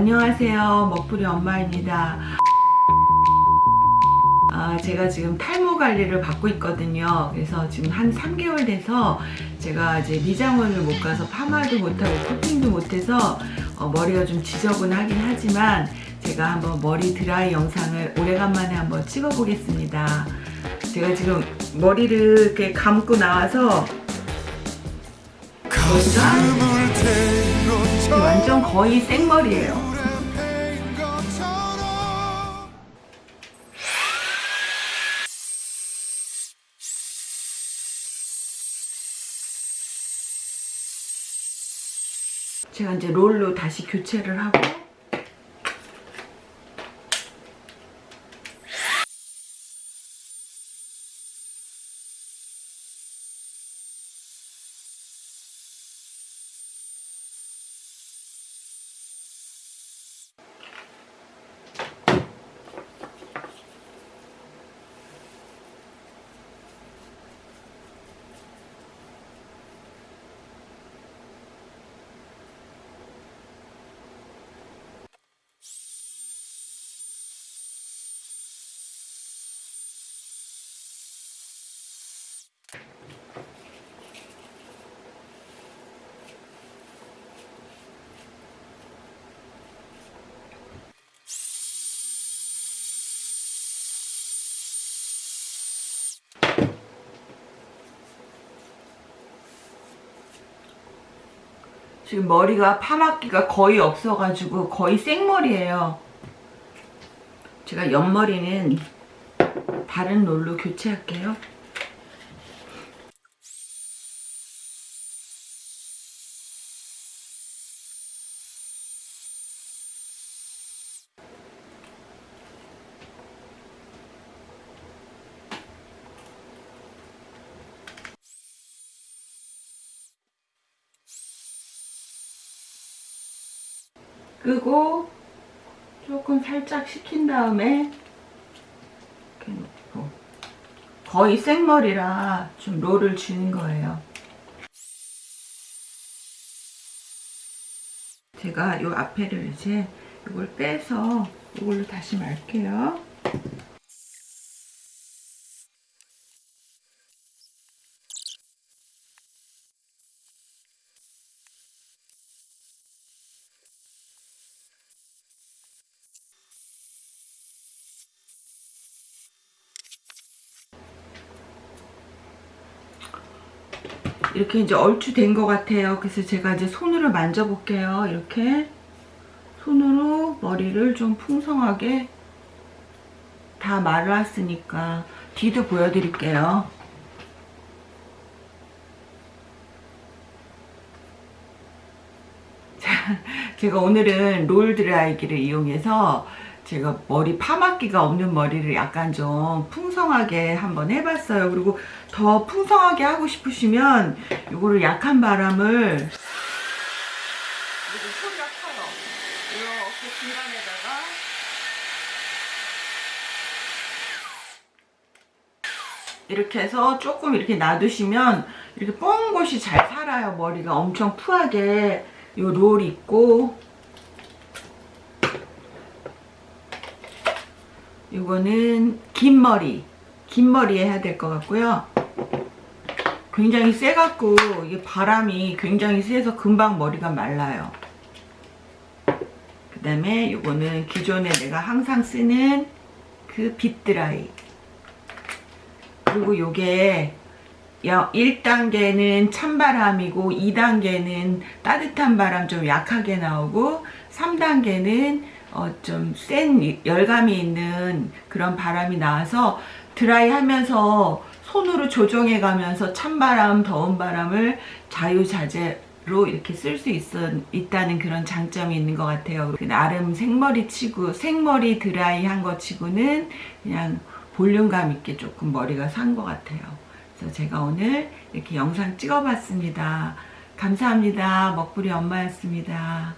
안녕하세요. 먹부리 엄마입니다. 아, 제가 지금 탈모 관리를 받고 있거든요. 그래서 지금 한 3개월 돼서 제가 이제 미장원을 못 가서 파마도 못하고 코팅도 못해서 어, 머리가 좀 지저분하긴 하지만 제가 한번 머리 드라이 영상을 오래간만에 한번 찍어 보겠습니다. 제가 지금 머리를 이렇게 감고 나와서 완전 거의 생머리예요. 제가 이제 롤로 다시 교체를 하고 지금 머리가 파마기가 거의 없어가지고 거의 생머리예요. 제가 옆머리는 다른 롤로 교체할게요. 끄고 조금 살짝 식힌 다음에 이렇게 놓고 거의 생머리라 좀 롤을 주는 거예요. 제가 요 앞에를 이제 이걸 빼서 이걸로 다시 말게요. 이렇게 이제 얼추 된 것 같아요. 그래서 제가 이제 손으로 만져볼게요. 이렇게 손으로 머리를 좀 풍성하게 다 말랐으니까 뒤도 보여드릴게요. 자, 제가 오늘은 롤 드라이기를 이용해서 제가 머리 파마기가 없는 머리를 약간 좀 풍성하게 한번 해봤어요. 그리고 더 풍성하게 하고 싶으시면 이거를 약한 바람을 그리고 소리가 커요. 이렇게 중간에다가 이렇게 해서 조금 이렇게 놔두시면 이렇게 뽕 곳이 잘 살아요. 머리가 엄청 푸하게 요 롤 있고 이거는 긴 머리. 긴 머리에 해야 될 것 같고요. 굉장히 세갖고 바람이 굉장히 세서 금방 머리가 말라요. 그 다음에 이거는 기존에 내가 항상 쓰는 그 빗드라이. 그리고 요게 1단계는 찬바람이고 2단계는 따뜻한 바람 좀 약하게 나오고 3단계는 어, 좀 센 열감이 있는 그런 바람이 나와서 드라이 하면서 손으로 조정해 가면서 찬바람, 더운 바람을 자유자재로 이렇게 쓸 수 있다는 그런 장점이 있는 것 같아요. 그 나름 생머리 치고, 생머리 드라이 한 거 치고는 그냥 볼륨감 있게 조금 머리가 산 것 같아요. 그래서 제가 오늘 이렇게 영상 찍어봤습니다. 감사합니다. 먹부리 엄마였습니다.